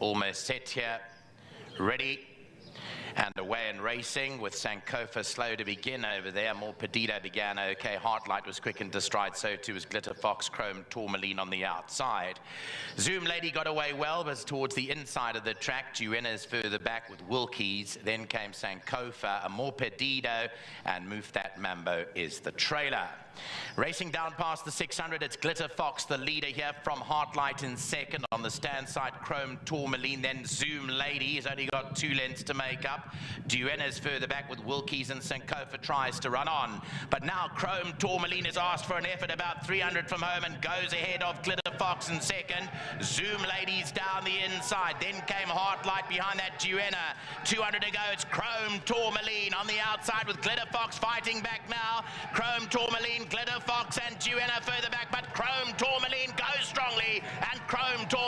almost set here. Ready and away and racing with Sankofa slow to begin over there. More Perdido began okay. Heartlight was quick into stride. So too was Glitter Fox, Chrome, Tourmaline on the outside. Zoom Lady got away well, but towards the inside of the track. Duena's further back with Wilkies. Then came Sankofa, Amor Perdido, and Move That Mambo is the trailer. Racing down past the 600, it's Glitter Fox, the leader here from Heartlight in second. On the stand side, Chrome Tourmaline, then Zoom Lady. He's only got two lengths to make up. Duena's further back with Wilkies and Sankofa tries to run on. But now Chrome Tourmaline has asked for an effort about 300 from home and goes ahead of Glitter Fox in second. Zoom Ladies down the inside. Then came Heartlight behind that Duena. 200 to go. It's Chrome Tourmaline on the outside with Glitter Fox fighting back now. Chrome Tourmaline Glitter Fox and Duena further back, but Chrome Tourmaline goes strongly, and Chrome Tourmaline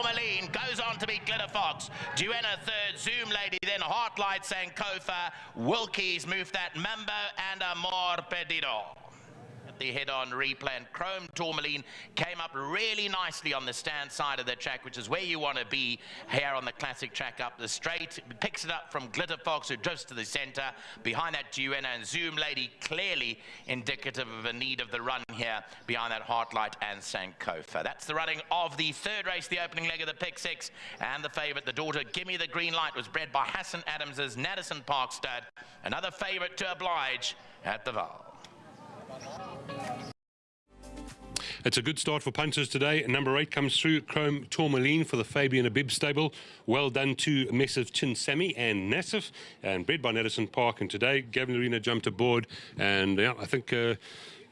Glitter Fox. Duena third, Zoom Lady, then Heartlight Sankofa, Wilkies move that Mambo, and Amor Perdido the head-on replay. And Chrome Tourmaline came up really nicely on the stand side of the track, which is where you want to be here on the classic track up the straight. Picks it up from Glitter Fox, who drifts to the center. Behind that, Duena and Zoom Lady, clearly indicative of a need of the run here behind that Heartlight and Sankofa. That's the running of the third race, the opening leg of the pick six. And the favorite, the daughter, Gimme the Green Light, was bred by Hassan Adams's Naddison Park stud. Another favorite to oblige at the Vaal. It's a good start for punters today. Number eight comes through, Chrome Tourmaline for the Fabian Habib stable. Well done to Messrs Chinsemi and Nassif, and bred by Naddison Park. And today, Gavin Lerena jumped aboard, and yeah, I think uh,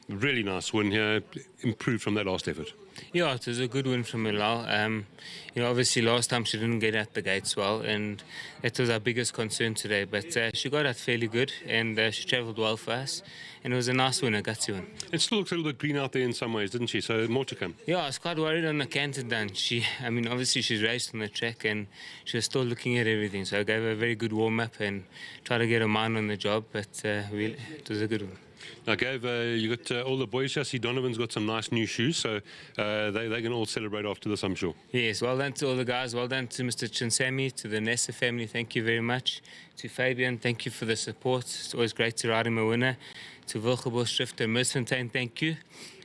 really nice win here, improved from that last effort. Yeah, it was a good win from Milal. Um, you know, obviously last time she didn't get at the gates well, and it was our biggest concern today. But uh, she got out fairly good, and uh, she travelled well for us, and it was a nice win, a gutsy one. It still looks a little bit green out there in some ways, didn't she? So more to come. Yeah, I was quite worried on the canter down. She, I mean, obviously she's raced on the track, and she was still looking at everything. So I gave her a very good warm up and tried to get her mind on the job. But uh, we, it was a good one. Now, Gav, uh, you got uh, all the boys here. See, Donovan's got some nice new shoes, so uh, they, they can all celebrate after this, I'm sure. Yes, well done to all the guys. Well done to Mr. Chinsemi, to the Nessa family. Thank you very much. To Fabian, thank you for the support. It's always great to ride him a winner. To Wilgebos Schrifter Misfontein, thank you.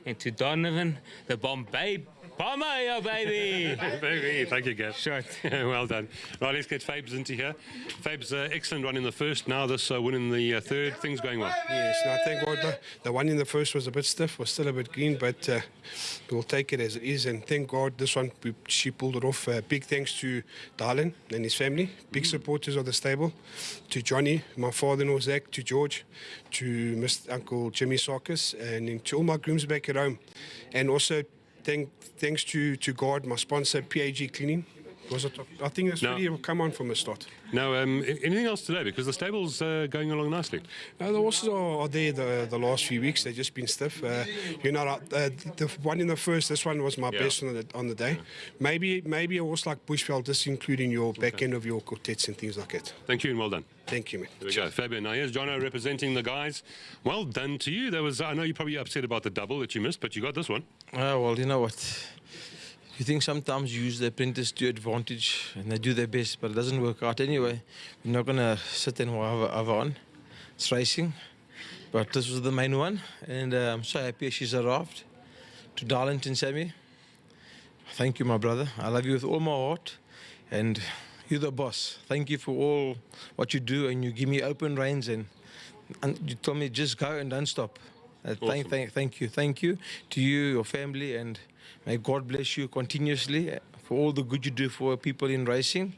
And to Donovan, the Bombay Palma, baby! baby, thank you, Gav. Short. well done. Right, let's get Fabes into here. Fabes, uh, excellent run in the first. Now this uh, win in the uh, third. Things going well. Yes, no, thank God. The, the one in the first was a bit stiff, was still a bit green, but uh, we'll take it as it is. And thank God this one, we, she pulled it off. Uh, big thanks to Darlin and his family, big mm. supporters of the stable, to Johnny, my father-in-law Zach, to George, to Mr. Uncle Jimmy Sarkis, and to all my grooms back at home. And also thank, thanks to, to God, my sponsor, PAG Cleaning. Was it, I think it's no. really come on from the start. Now, um, anything else today? Because the stable's uh, going along nicely. Uh, the horses are, are there the, the last few weeks. They've just been stiff. Uh, you know, uh, the one in the first, this one was my yeah. best on the, on the day. Yeah. Maybe maybe a horse like Bushveld, just including your back okay. end of your quartets and things like that. Thank you and well done. Thank you, man. There we go. Fabian. Now, here's Jono representing the guys. Well done to you. There was, I know you're probably upset about the double that you missed, but you got this one. Uh, well, you know what? You think sometimes you use the apprentice to advantage and they do their best, but it doesn't work out anyway. We're not going to sit and have on. It's racing. But this was the main one, and uh, I'm so happy she's arrived. To Darlington Sammy, thank you, my brother. I love you with all my heart, and you're the boss. Thank you for all what you do, and you give me open reins, and, and you tell me just go and don't stop. Uh, awesome. thank, thank, thank you, thank you to you, your family, and May God bless you continuously for all the good you do for people in racing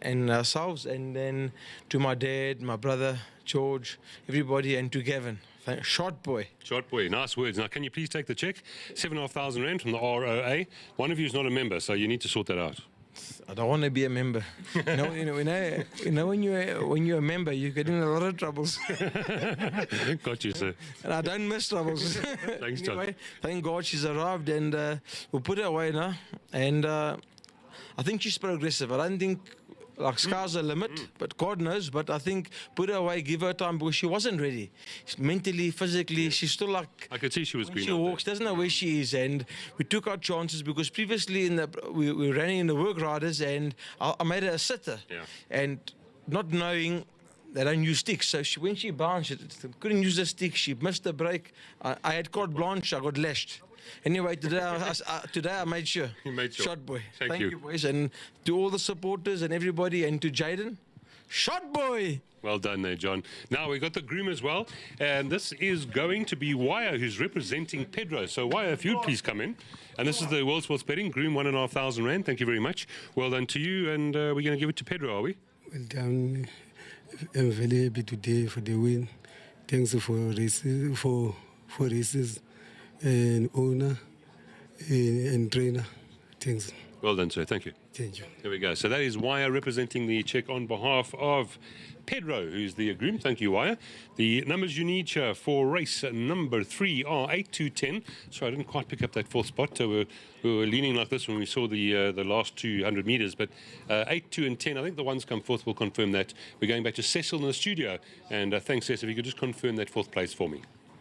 and ourselves. And then to my dad, my brother, George, everybody, and to Gavin. Short boy. Short boy. Nice words. Now, can you please take the check? Seven and a half thousand rand from the ROA. One of you is not a member, so you need to sort that out. I don't want to be a member. you know, you know, when, I, you know when you when you're a member, you get in a lot of troubles. Got you, sir. And I don't miss troubles. Thanks, John. Anyway, thank God she's arrived, and uh, we'll put her away now. And uh, I think she's progressive. I don't think like mm. sky's the limit, mm. but God knows. But I think put her away, give her time because she wasn't ready. Mentally, physically, she's still like I could see she was green. she out there. walks, doesn't know where mm. she is, and we took our chances because previously in the we, we ran in the work riders, and I, I made her a sitter, Yeah. and not knowing. They don't use sticks, so she, when she bounced, she couldn't use the stick. She missed the break. I, I had caught blanche. I got lashed. Anyway, today I, I- I- today I made sure. You made sure. Shot boy. Thank you. boys, and to all the supporters and everybody, and to Jaden, shot boy. Well done there, John. Now we've got the groom as well, and this is going to be Wire who's representing Pedro. So Wire, if you'd please come in. And this is the World Sports Betting Groom, one and a half thousand rand. Thank you very much. Well done to you, and uh, we're going to give it to Pedro, are we? Well done. I'm very happy today for the win. Thanks for races, for for races and owner and, and trainer. Thanks. Well done, sir. Thank you. Thank you. There we go. So that is Wire representing the check on behalf of Pedro, who's the groom. Thank you, Wire. The numbers you need for race number three are 8 to 10. So I didn't quite pick up that fourth spot. So we're, we were leaning like this when we saw the uh, the last 200 meters. But uh, 8, 2, and 10, I think the ones come fourth will confirm that. We're going back to Cecil in the studio. And uh, thanks, Cecil. If you could just confirm that fourth place for me.